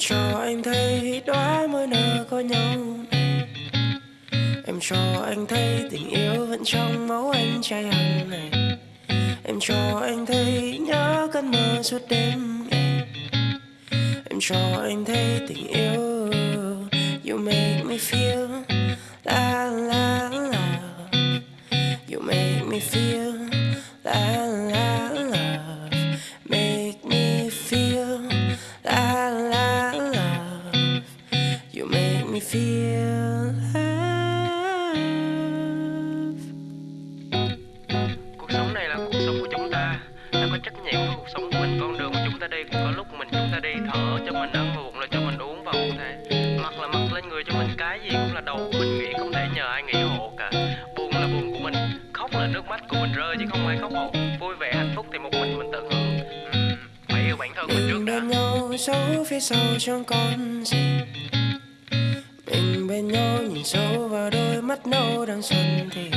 cho anh thấy đóa mới nở có nhau. Này Em cho anh thấy tình yêu vẫn trong máu anh trai hằng này Em cho anh thấy nhớ cơn mơ suốt đêm. Em cho anh thấy tình yêu, You make me feel me feel love. Cuộc sống này là cuộc sống của chúng ta. Ta có trách nhiệm với cuộc sống của mình. Con đường mà chúng ta đi cũng có lúc mình chúng ta đi thở cho mình ăn buồn là cho mình uống vào cũng thế. Mặc là mặc lên người cho mình cái gì cũng là đầu của mình nghĩ không thể nhờ ai nghĩ hộ cả. Buồn là buồn của mình khóc là nước mắt của mình rơi chứ không ai khóc hộ vui vẻ hạnh phúc thì một mình mình tận hưởng. Ừm, phải yêu bản thân mình trước đã. bên nhau giấu phía sau chẳng còn gì bên nhau, nhìn sâu vào đôi mắt nâu đang xuân thì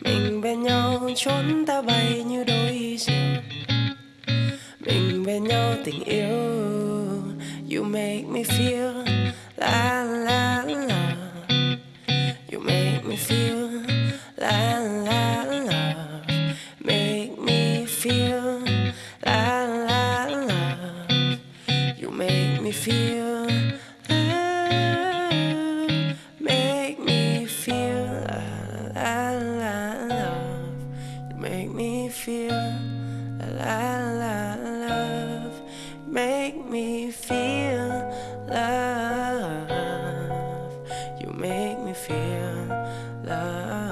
Mình bên nhau trốn ta bay như đôi diều Mình bên nhau tình yêu, You make me feel, la la la. You make me feel, la la la. Make me feel, la la la. You make me feel. Make me feel love. Make me feel love. You make me feel love.